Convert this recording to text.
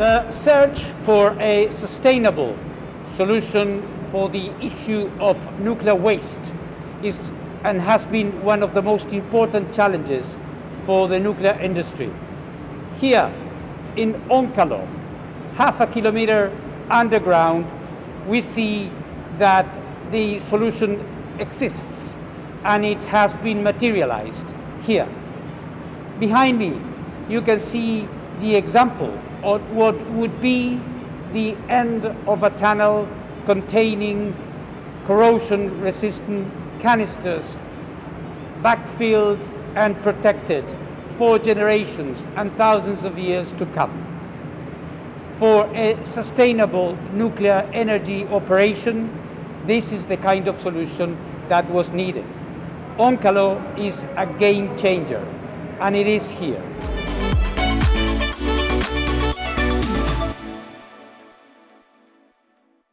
The search for a sustainable solution for the issue of nuclear waste is and has been one of the most important challenges for the nuclear industry. Here in Onkalo, half a kilometer underground, we see that the solution exists and it has been materialized here. Behind me, you can see the example what would be the end of a tunnel containing corrosion resistant canisters backfilled and protected for generations and thousands of years to come. For a sustainable nuclear energy operation, this is the kind of solution that was needed. Onkalo is a game changer, and it is here.